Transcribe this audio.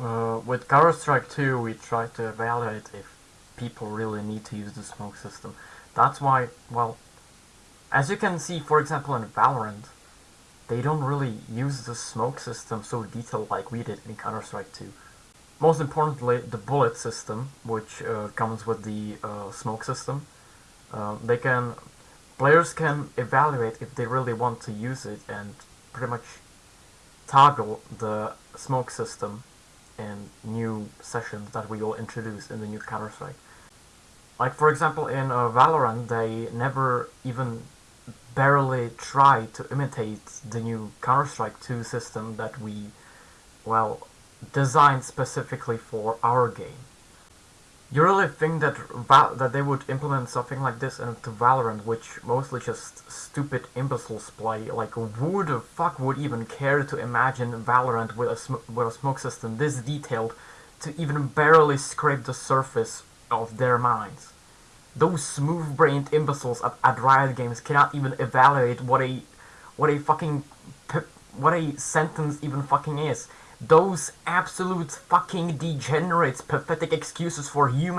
Uh, with Counter-Strike 2 we try to evaluate if people really need to use the smoke system. That's why, well, as you can see for example in Valorant, they don't really use the smoke system so detailed like we did in Counter-Strike 2. Most importantly, the bullet system, which uh, comes with the uh, smoke system, uh, they can, players can evaluate if they really want to use it and pretty much toggle the smoke system new sessions that we will introduce in the new Counter-Strike. Like for example in uh, Valorant they never even barely try to imitate the new Counter-Strike 2 system that we, well, designed specifically for our game. You really think that that they would implement something like this into Valorant, which mostly just stupid imbeciles play? Like, who the fuck would even care to imagine Valorant with a, with a smoke system this detailed to even barely scrape the surface of their minds? Those smooth-brained imbeciles at, at Riot Games cannot even evaluate what a what a fucking what a sentence even fucking is. Those absolute fucking degenerates pathetic excuses for human